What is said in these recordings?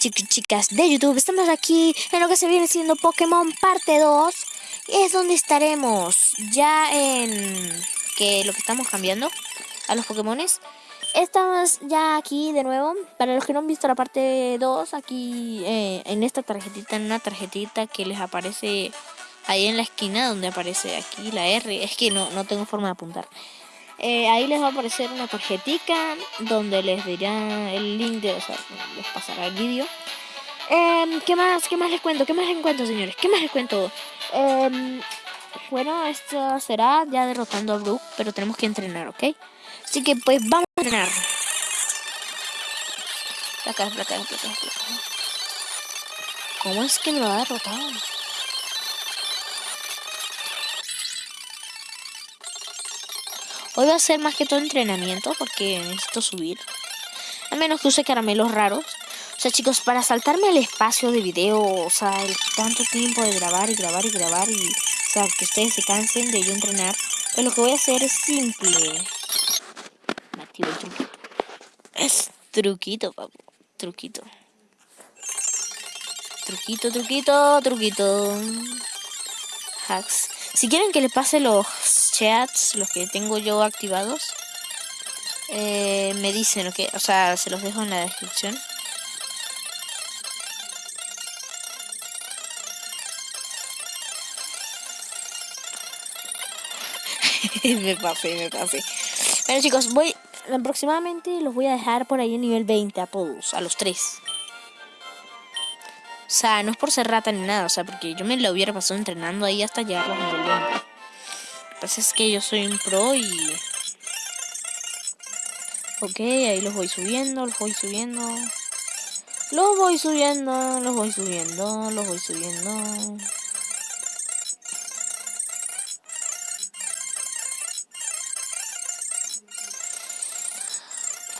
chicos chicas de YouTube, estamos aquí en lo que se viene siendo Pokémon parte 2. Es donde estaremos ya en que lo que estamos cambiando a los Pokémones. Estamos ya aquí de nuevo. Para los que no han visto la parte 2, aquí eh, en esta tarjetita, en una tarjetita que les aparece ahí en la esquina donde aparece aquí la R. Es que no, no tengo forma de apuntar. Eh, ahí les va a aparecer una tarjetita donde les dirá el link de, o sea, les pasará el vídeo. Em, ¿Qué más? ¿Qué más les cuento? ¿Qué más les cuento, señores? ¿Qué más les cuento? Em, bueno, esto será ya derrotando a Brook, pero tenemos que entrenar, ¿ok? Así que pues vamos a entrenar. ¿Cómo es que me lo ha derrotado? Hoy va a ser más que todo entrenamiento porque necesito subir. A menos que use caramelos raros. O sea, chicos, para saltarme el espacio de video, o sea, el tanto tiempo de grabar y grabar y grabar y, o sea, que ustedes se cansen de yo entrenar, pues lo que voy a hacer es simple. Me el truquito. Es truquito, papu. Truquito. Truquito, truquito, truquito. Hacks. Si quieren que les pase los chats, los que tengo yo activados, eh, me dicen, lo que, o sea, se los dejo en la descripción. me pasé, me pasé. Bueno chicos, voy aproximadamente los voy a dejar por ahí en nivel 20 a todos, a los tres. O sea, no es por ser rata ni nada, o sea, porque yo me lo hubiera pasado entrenando ahí hasta llegar a nivel 20. Pasa es que yo soy un pro y... Ok, ahí los voy subiendo, los voy subiendo. Los voy subiendo, los voy subiendo, los voy subiendo.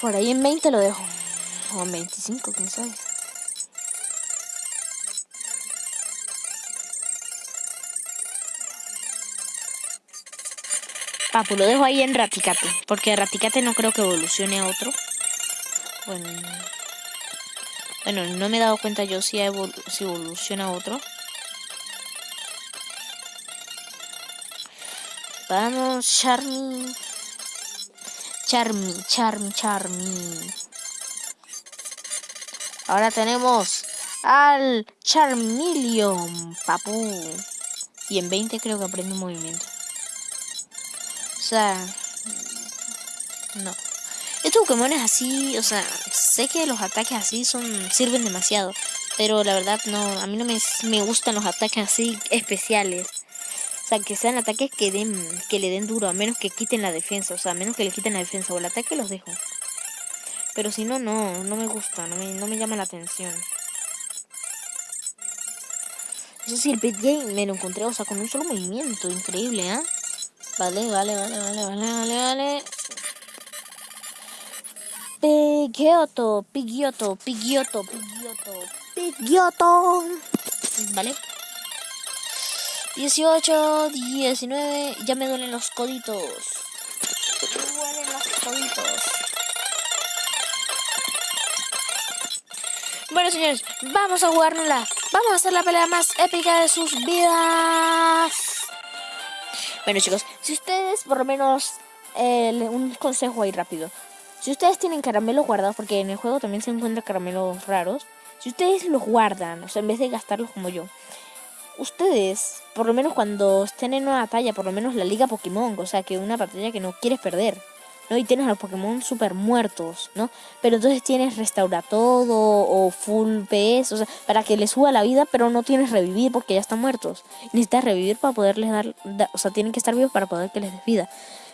Por ahí en 20 lo dejo. O en 25, quién sabe. Papu, lo dejo ahí en Raticate. Porque Raticate no creo que evolucione a otro. Bueno. Bueno, no me he dado cuenta yo si, evoluciona a otro. Vamos, Charmy. Charmy, Charmy, Charmy. Ahora tenemos al Charmeleon, papu. Y en 20 creo que aprende un movimiento. O sea... No. Estos Pokémon es así, o sea, sé que los ataques así son sirven demasiado. Pero la verdad no, a mí no me, me gustan los ataques así especiales. O sea, que sean ataques que den que le den duro, a menos que quiten la defensa. O sea, a menos que le quiten la defensa o el ataque los dejo. Pero si no, no, no me gusta, no me, no me llama la atención. Eso sí, el Pet Game me lo encontré, o sea, con un solo movimiento, increíble, ¿ah? Vale, vale, vale, vale, vale, vale, vale. Pigioto, Pigioto, Pigioto, Pigioto, Pigioto. Vale. 18, 19, ya me duelen los coditos. Me duelen los coditos. Bueno, señores, vamos a jugárnosla. Vamos a hacer la pelea más épica de sus vidas. Bueno, chicos, si ustedes, por lo menos, eh, un consejo ahí rápido. Si ustedes tienen caramelos guardados, porque en el juego también se encuentran caramelos raros, si ustedes los guardan, o sea, en vez de gastarlos como yo, ustedes, por lo menos cuando estén en una batalla, por lo menos la liga Pokémon, o sea, que una batalla que no quieres perder, ¿no? Y tienes a los Pokémon super muertos, ¿no? Pero entonces tienes restaura todo o full PS, o sea, para que les suba la vida, pero no tienes revivir porque ya están muertos. Necesitas revivir para poderles dar, o sea, tienen que estar vivos para poder que les des vida.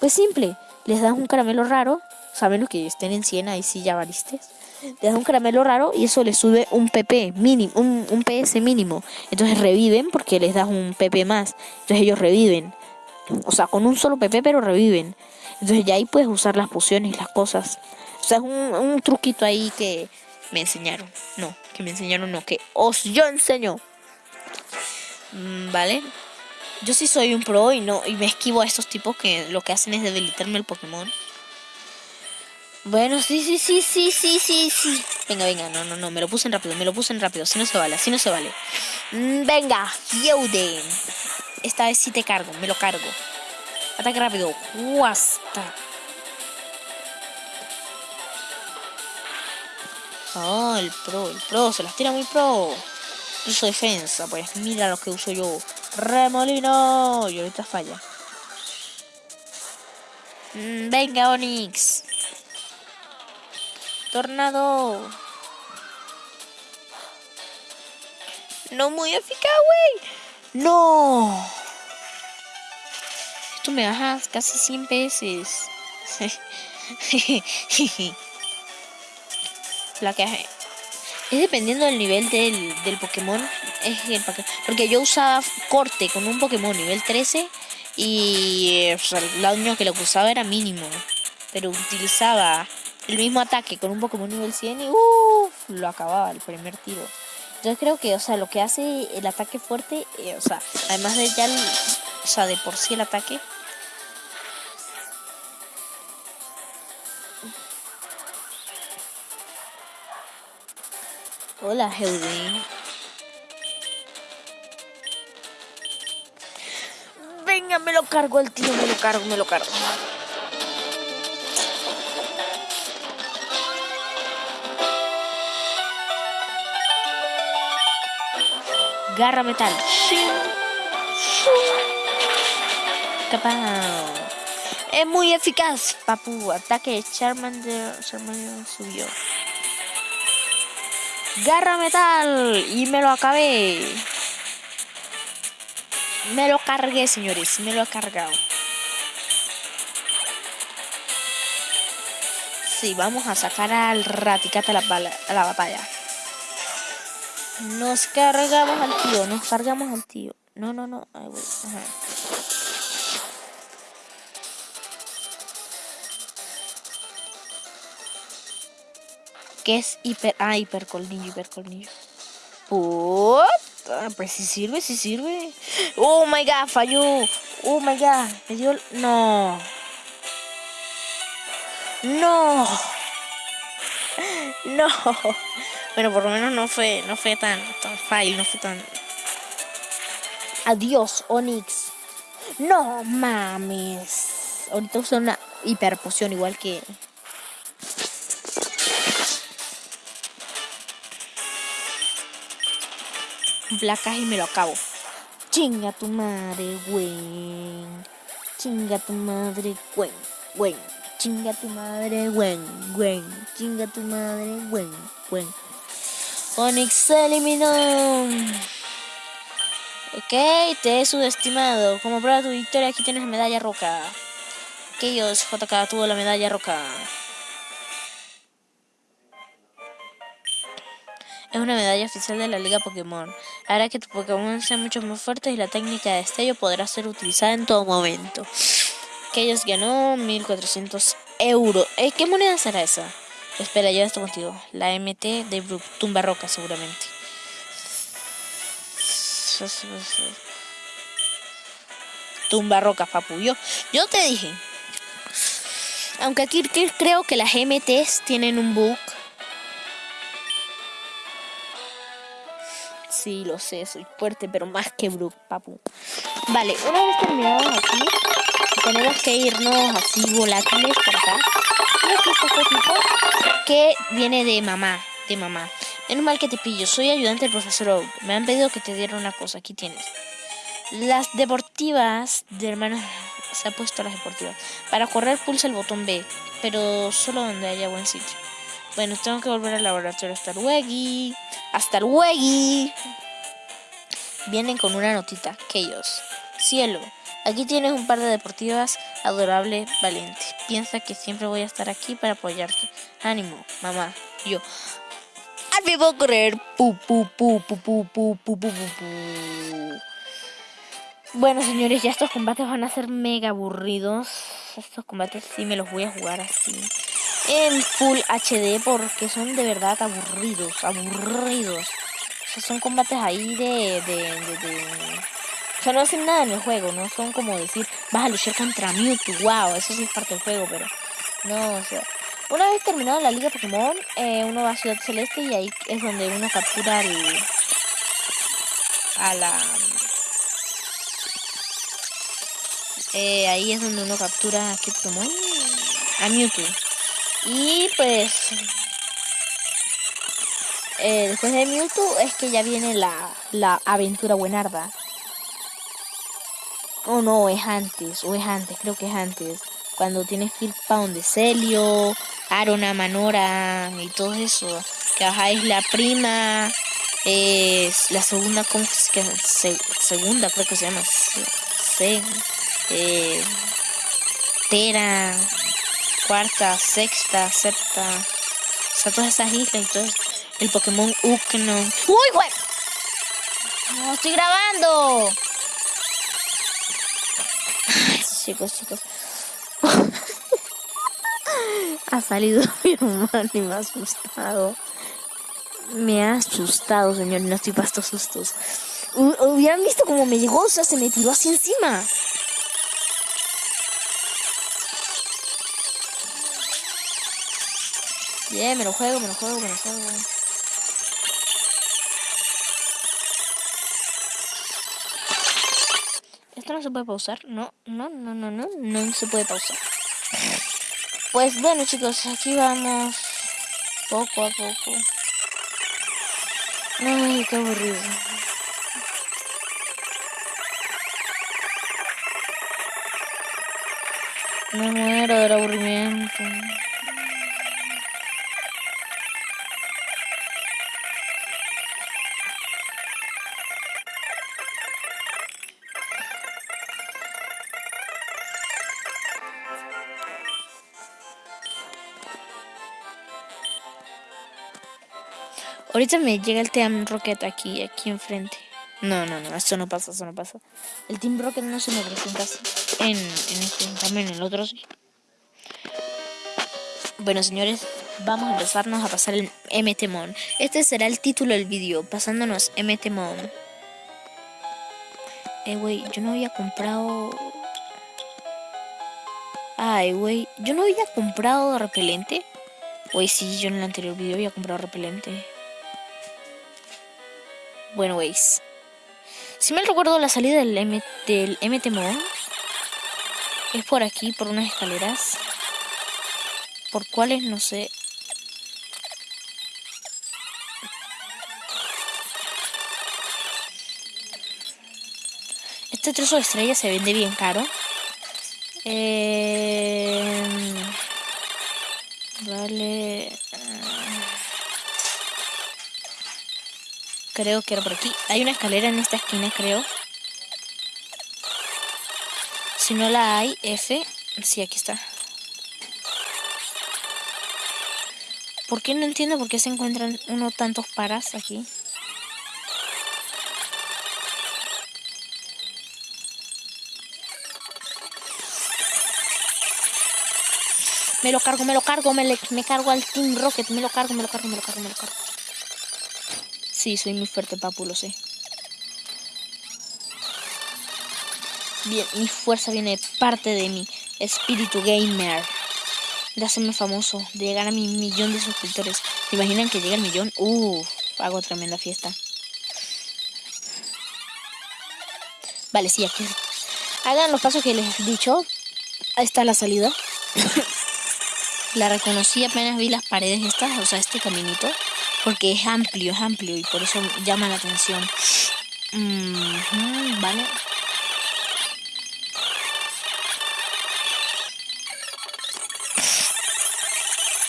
Pues simple, les das un caramelo raro, o sea, menos que estén en 100, ahí sí ya valiste le das un caramelo raro y eso les sube un PP mínimo, un, un PS mínimo. Entonces reviven porque les das un PP más. Entonces ellos reviven. O sea, con un solo PP pero reviven. Entonces ya ahí puedes usar las pociones las cosas. O sea, es un, un truquito ahí que me enseñaron. No, que me enseñaron, no, que os yo enseño. Mm, ¿Vale? Yo sí soy un pro y no y me esquivo a estos tipos que lo que hacen es debilitarme el Pokémon. Bueno, sí, sí, sí, sí, sí, sí, sí. Venga, venga, no, no, no, me lo puse en rápido, me lo puse en rápido, si no se vale, así no se vale. Mm, venga, Yoden. Esta vez sí te cargo, me lo cargo. Ataque rápido. Guasta. Oh, el pro, el pro, se las tira muy pro. Uso defensa, pues mira lo que uso yo. Remolino. Y ahorita falla. Mm, venga, Onix. Tornado. No muy eficaz, güey. No. Me baja casi 100 veces. La que es dependiendo del nivel del, del Pokémon. Es el porque yo usaba corte con un Pokémon nivel 13 y el daño que le usaba era mínimo. Pero utilizaba el mismo ataque con un Pokémon nivel 100 y uff, lo acababa el primer tiro. Entonces creo que, o sea, lo que hace el ataque fuerte, eh, o sea, además de ya, o sea, de por sí el ataque. Hola, Heudin. Venga, me lo cargo el tío, me lo cargo, me lo cargo. Garra metal. Es muy eficaz, papu. Ataque Charmander. Charmander subió. Garra metal. Y me lo acabé. Me lo cargué, señores. Me lo he cargado. Sí, vamos a sacar al Raticata a la, batalla. Nos cargamos al tío, nos cargamos al tío. No, no, no. ¿Qué es hiper? Ah, hipercolnillo, hipercolnillo. Ah, pues sí sirve, sí sirve. Oh my god, falló. Oh my god, me dio. No. No. No. Pero por lo menos no fue, no fue tan, tan fail, no fue tan. Adiós, Onix. No mames. Ahorita uso una hiperpoción igual que. Placas y me lo acabo. Chinga tu madre, güey. Chinga tu madre, güey. Güey. Chinga tu madre, güey. Güey. Chinga tu madre, güey. Güey. Onix eliminó. Ok, te he subestimado. Como prueba tu victoria, aquí tienes la medalla roca. Aquellos JK tuvo la medalla roca. Es una medalla oficial de la Liga Pokémon. Hará que tu Pokémon sea mucho más fuerte y la técnica de destello podrá ser utilizada en todo momento. Aquellos ganó 1400 euros. ¿Eh, ¿Qué moneda será esa? Espera, ya estoy contigo. La MT de tumba roca seguramente. Tumba roca, papu. Yo, yo te dije. Aunque aquí creo que las MTs tienen un bug. Sí, lo sé, soy fuerte, pero más que Brook, papu. Vale, una vez terminados aquí, tenemos que irnos así volátiles por acá. Que viene de mamá, de mamá. Menos mal que te pillo, soy ayudante del profesor Oak. Me han pedido que te diera una cosa, aquí tienes. Las deportivas de hermanos se ha puesto las deportivas. Para correr pulsa el botón B, pero solo donde haya buen sitio. Bueno, tengo que volver al laboratorio. Hasta luego. Hasta luego. Vienen con una notita. Que ellos. Cielo. Aquí tienes un par de deportivas adorable, valiente. Piensa que siempre voy a estar aquí para apoyarte. Ánimo, mamá. Yo. Al vivo correr. Pu, pu, pu, pu, pu, pu, pu, pu, pu. Bueno, señores, ya estos combates van a ser mega aburridos. Estos combates sí me los voy a jugar así. En full HD porque son de verdad aburridos, aburridos. Son combates ahí de, de, de, o sea, no hacen nada en el juego, no son como decir, vas a luchar contra Mewtwo, wow, eso sí es parte del juego, pero no, o sea, Una vez terminado la Liga Pokémon, eh, uno va a Ciudad Celeste y ahí es donde uno captura al, a la... Eh, ahí es donde uno captura qué Pokémon? A Mewtwo. Y pues... Eh, después de Mewtwo es que ya viene la, la aventura buenarda. Oh no, es antes, o es antes, creo que es antes. Cuando tienes que ir para donde Celio, Arona, Manora y todo eso. Que bajáis la prima, es la segunda, ¿cómo es que segunda creo que se llama? Se, eh, Tera, cuarta, sexta, septa. O sea, todas esas islas y todo El Pokémon Unknown. ¡Uy, güey! No estoy grabando. Ay, chicos, chicos. ha salido mi hermano y me ha asustado. Me ha asustado, señor, no estoy pasto sustos. Hubieran visto como me llegó, o sea, se me tiró así encima. Bien, me lo juego, me lo juego, me lo juego. Esto no se puede pausar. No, no, no, no, no, no se puede pausar. Pues bueno chicos, aquí vamos poco a poco. Ay, qué aburrido. Me muero del aburrimiento. Ahorita me llega el Team Rocket aquí, aquí enfrente. No, no, no, eso no pasa, eso no pasa. El Team Rocket no se me presenta en, en este, también en el otro sí. Bueno, señores, vamos a empezarnos a pasar el MTMON. Este será el título del vídeo, pasándonos MTMON. Eh, güey, yo no había comprado... Ay, güey, yo no había comprado repelente. Güey, sí, yo en el anterior vídeo había comprado repelente. Bueno, veis. Si me recuerdo la salida del, M del es por aquí, por unas escaleras. Por cuáles, no sé. Este trozo de estrella se vende bien caro. Eh, vale. Creo que era por aquí. Hay una escalera en esta esquina, creo. Si no la hay, F. Sí, aquí está. ¿Por qué no entiendo por qué se encuentran uno tantos paras aquí? Me lo cargo, me lo cargo, me, me cargo al Team Rocket, me lo cargo, me lo cargo, me lo cargo, me lo cargo. Sí, soy muy fuerte, papu, lo sé. Bien, mi fuerza viene de parte de mi espíritu gamer. De hacerme famoso, de llegar a mi millón de suscriptores. ¿Se imaginan que llega el millón? Uff, hago tremenda fiesta. Vale, sí, aquí. Hagan los pasos que les he dicho. Ahí está la salida. la reconocí apenas vi las paredes estas, o sea, este caminito porque es amplio, es amplio y por eso llama la atención. vale.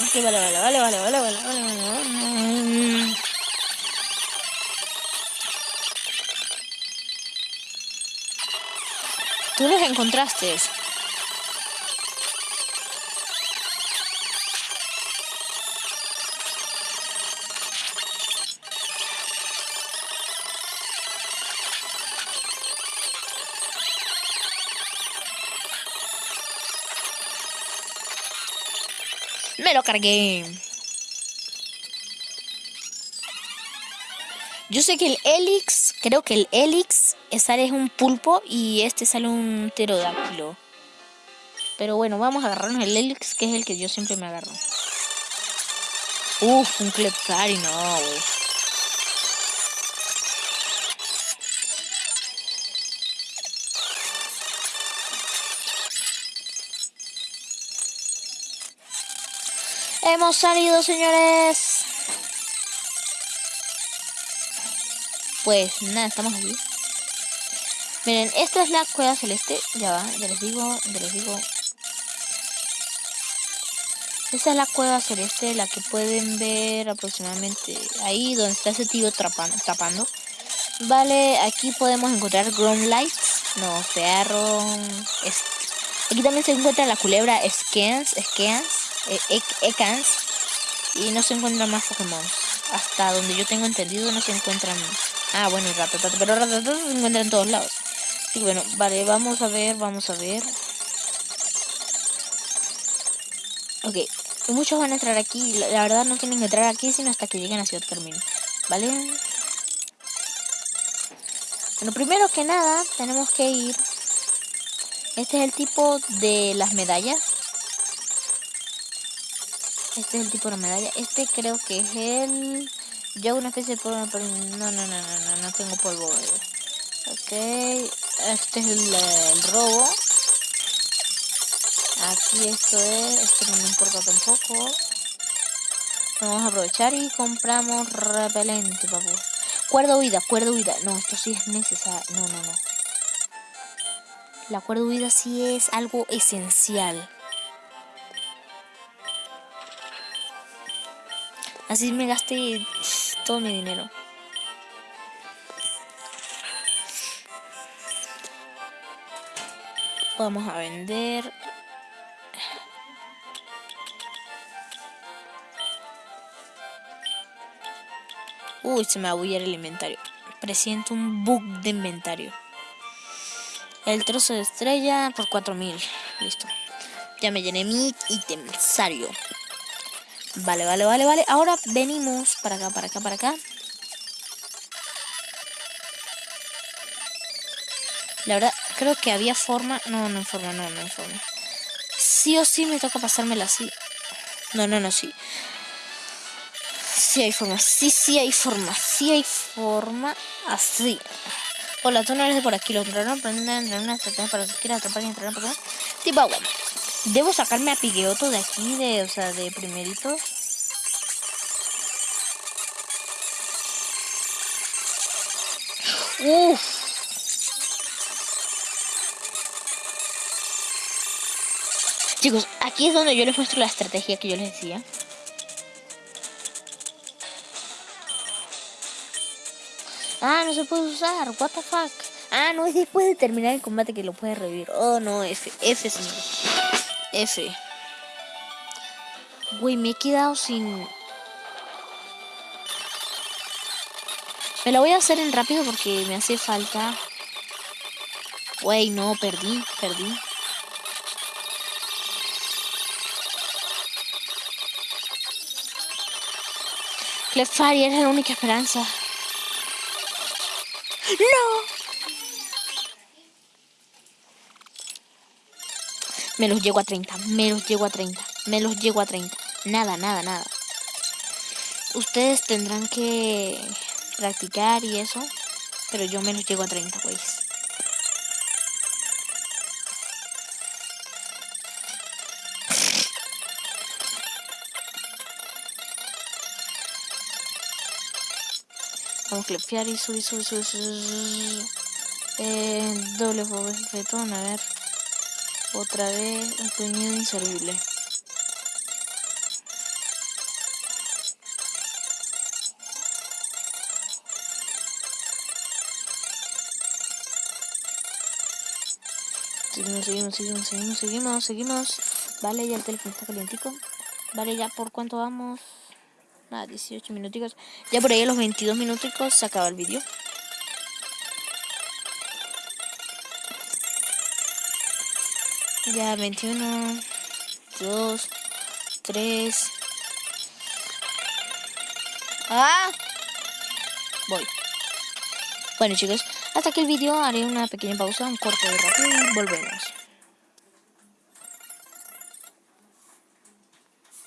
Ok, vale, vale, vale, vale, vale, vale, vale, vale. Tú los encontraste. Cargué. Yo sé que el Helix, creo que el Helix sale es un pulpo y este sale un pterodáctilo. Pero bueno, vamos a agarrarnos el Helix, que es el que yo siempre me agarro. Uf, un Clefairy, no, güey. Hemos salido, señores. Pues nada, estamos aquí. Miren, esta es la cueva celeste. Ya va, ya les digo, ya les digo. Esta es la cueva celeste, la que pueden ver aproximadamente ahí donde está ese tío tapando. Vale, aquí podemos encontrar Ground Lights. No, perro. Aquí también se encuentra la culebra Scans, e Ekans. Y no se encuentran más Pokémon. Hasta donde yo tengo entendido no se encuentran... Ah, bueno, Ratatata. Pero Ratatata se encuentra en todos lados. Y bueno, vale, vamos a ver, vamos a ver. Ok, muchos van a entrar aquí. La, verdad no tienen que entrar aquí sino hasta que lleguen a Ciudad Carmine. ¿Vale? Bueno, primero que nada, tenemos que ir. Este es el tipo de las medallas. Este es el tipo de medalla. Este creo que es el... Yo una especie de polvo... No, no, no, no, no, no tengo polvo. Ok. Este es el, robo. Aquí esto es... Esto no me importa tampoco. Vamos a aprovechar y compramos repelente, papu. Cuerda huida, cuerda huida. No, esto sí es necesario. No, no, no. La cuerda huida sí es algo esencial. Así me gasté todo mi dinero. Vamos a vender. Uy, se me va a el inventario. Presiento un bug de inventario. El trozo de estrella por 4000. Listo. Ya me llené mi itemsario. Vale, vale, vale, vale. Ahora venimos para acá, para acá, para acá. La verdad, creo que había forma... No, no hay forma, no, no hay forma. Sí o sí me toca pasármela así. No, no, no, sí. Sí hay forma, sí, sí hay forma, sí hay forma así. Hola, tú no eres de por aquí. Los entraron una estrategia para que quieras atrapar y entrar en Pokémon. Tipo agua. Debo sacarme a Pigueoto de aquí, de, o sea, de primeritos. Uf. Chicos, aquí es donde yo les muestro la estrategia que yo les decía. Ah, no se puede usar. What the fuck. Ah, no, es después de terminar el combate que lo puede revivir. Oh, no, F. F, señor. F. Güey, me he quedado sin... Me lo voy a hacer en rápido porque me hace falta... Güey, no, perdí, perdí. Clefairy es la única esperanza. ¡No! Me los llego a 30, me los llego a 30, me los llego a 30. Nada, nada, nada. Ustedes tendrán que practicar y eso, pero yo me los llego a 30, güey. Vamos a clepear y subir, subir, subir, subir. Eh, doble fetón, a ver. Otra vez, un puñado inservible. Seguimos, seguimos, seguimos, seguimos, seguimos, seguimos. Vale, ya el teléfono está calientico. Vale, ya por cuánto vamos. Nada, 18 minuticos. Ya por ahí a los 22 minuticos se acaba el vídeo. Ya 21, 2, 3. ¡Ah! Voy. Bueno chicos, hasta aquí el vídeo haré una pequeña pausa, un corte de rápido y volvemos.